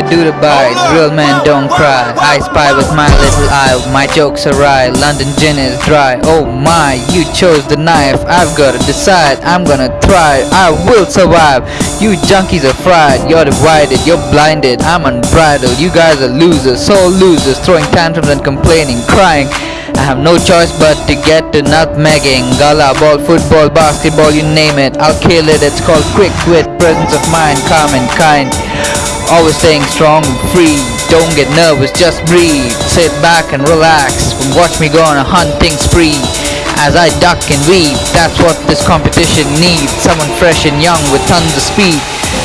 do the bite. Real men don't cry. I spy with my little eye. My jokes are right. London gin is dry. Oh my, you chose the knife. I've gotta decide. I'm gonna try. I will survive. You junkies are fried. You're divided. You're blinded. I'm unbridled. You guys are losers. So losers. Throwing tantrums and complaining. Crying. I have no choice but to get to nutmegging Gala, ball, football, basketball, you name it I'll kill it, it's called quick wit Presence of mind, calm and kind Always staying strong and free. Don't get nervous, just breathe. Sit back and relax and Watch me go on a hunting spree. As I duck and weave, that's what this competition needs. Someone fresh and young with tons of speed.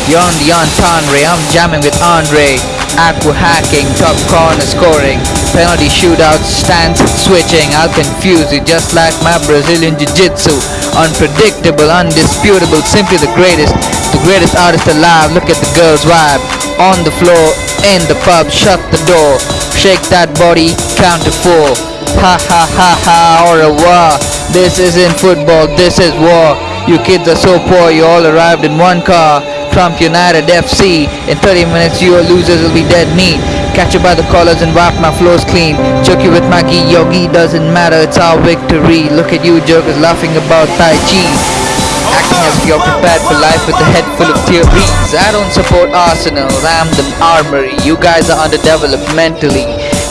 You're on the entendre, I'm jamming with Andre. Aqua hacking, top corner scoring. Penalty shootouts, stance switching. I'll confuse you just like my Brazilian Jiu-Jitsu. Unpredictable, undisputable, simply the greatest. The greatest artist alive, look at the girl's vibe On the floor, in the pub, shut the door. Shake that body, count to four. Ha ha ha ha, au revoir This isn't football, this is war. You kids are so poor, you all arrived in one car. Trump United FC In 30 minutes your losers will be dead meat. Catch you by the collars and wipe my floors clean. Choke you with my gi, yogi doesn't matter, it's our victory. Look at you jokers laughing about Tai Chi Acting as if you're prepared for life with a head full of theories. I don't support Arsenal, I'm the armory. You guys are underdeveloped mentally.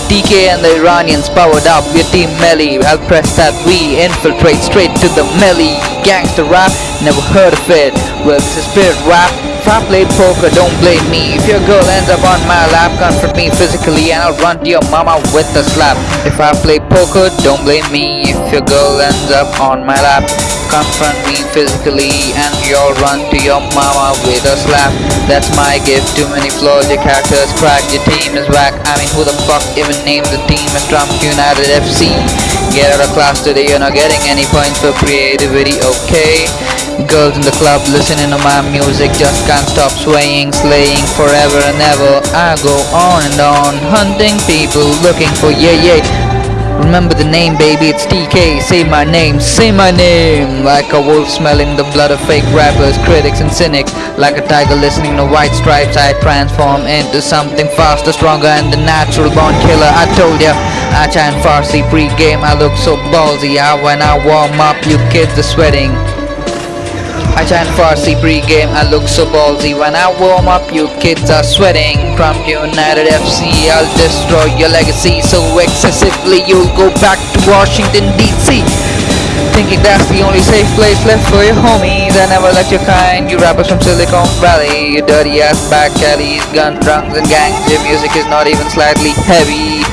TK and the Iranians powered up, we're team melee I'll press that we infiltrate straight to the melee Gangster rap, never heard of it. Well this is spirit rap If I played poker, don't blame me. If your girl ends up on my lap, confront me physically And I'll run to your mama with a slap. If I play poker, don't blame me. If your girl ends up on my lap confront me physically and you'll run to your mama with a slap. That's my gift, too many flaws, your character's. Cracked, your team is whack. I mean who the fuck even names the team as Trump United FC Get out of class today, you're not getting any points for creativity, okay? Girls in the club listening to my music just can't stop swaying, slaying forever and ever. I go on and on, hunting people, looking for yeah yeah. Remember the name baby, it's TK, say my name, say my name. Like a wolf smelling the blood of fake rappers, critics and cynics. Like a tiger listening to white stripes, I transform into something faster, stronger and the natural born killer. I told ya, I chant Farsi pre-game, I look so ballsy I, When I warm up, you kids are sweating I chant Farsi pre-game, I look so ballsy When I warm up, you kids are sweating From United FC, I'll destroy your legacy So excessively, you'll go back to Washington DC Thinking that's the only safe place left for your homies I never let your kind, you rappers from Silicon Valley You dirty ass back alleys, gun drunks and gangs Your music is not even slightly heavy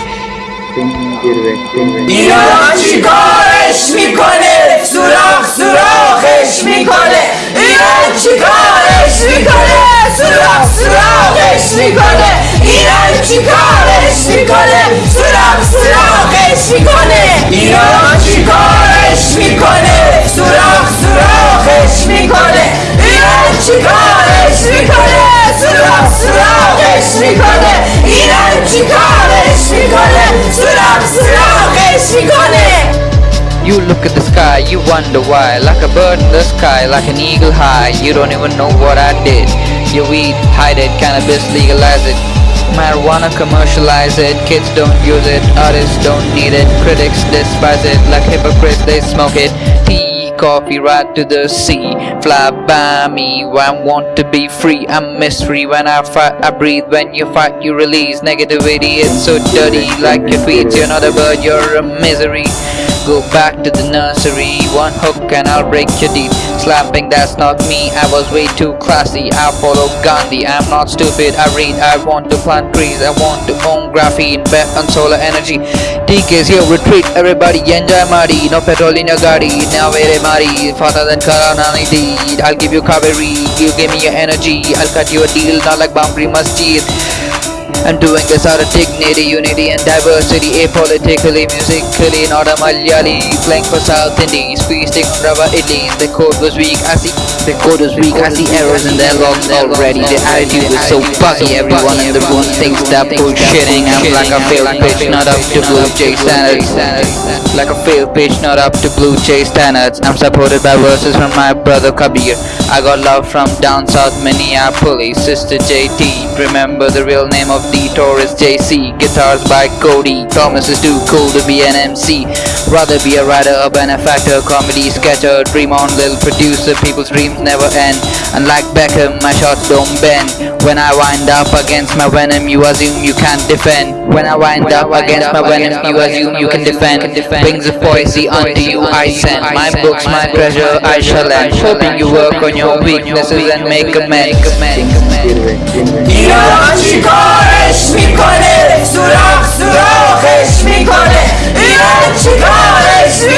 ایران چی کارش میکنه سوراخ سوراخش میکنه çıkar Eşlikale Sırap sırap Eşlikale İnan çıkar Eşlikale Sırap sırap Eşlikale İnan çıkar Eşlikale Sırap sırap Eşlikale İnan çıkar Eşlikale Sırap sırap Eşlikale İnan çıkar Eşlikale Sırap sırap Eşlikale You look at the sky, you wonder why. Like a bird in the sky, like an eagle high. You don't even know what I did. You weed, hide it, cannabis, legalize it. Marijuana, commercialize it. Kids don't use it, artists don't need it. Critics despise it, like hypocrites they smoke it. Tea, coffee, right to the sea. Fly by me, I want to be free. I'm mystery when I fight, I breathe. When you fight, you release negativity. It's so dirty, like your tweets You're not a bird, you're a misery Go back to the nursery. One hook and I'll break your teeth. Slapping, that's not me. I was way too classy. I follow Gandhi. I'm not stupid. I read. I want to plant trees. I want to own graphene. Bet on solar energy. DK's here. Retreat. Everybody enjoy Mari No petrol in your gadi. Now very Mari Faster than Karananity I'll give you Kaveri. You give me your energy. I'll cut you a deal. Not like Babri Masjid I'm doing this out of dignity, unity and diversity. Apolitically, musically, not a Malayali Playing for South Indies, feasting on rubber The code was weak, I see. The code was weak, I see errors in their logs already. The attitude is so buggy, everyone in the room thinks they're bullshitting. I'm like a failed pitch, not up to Blue Jay standards. Like a failed pitch, not up to Blue Jay standards. I'm supported by verses from my brother Kabir I got love from down south Minneapolis, sister JT. Remember the real name of Detour is JC. Guitars by Cody. Thomas is too cool to be an MC. Rather be a writer, a benefactor, comedy sketcher. Dream on, little producer. People's dreams never end. Unlike Beckham, my shots don't bend. When I wind up against my venom, you assume you can't defend. When I wind up against my venom, you assume you can defend. Wings of poesy unto you I send. My books, my treasure, I shall end. Hoping you work on your weaknesses and make amends. ایران چیکارش میکنه سوراخ سوراخش میکنه ایران چیکارش میکنه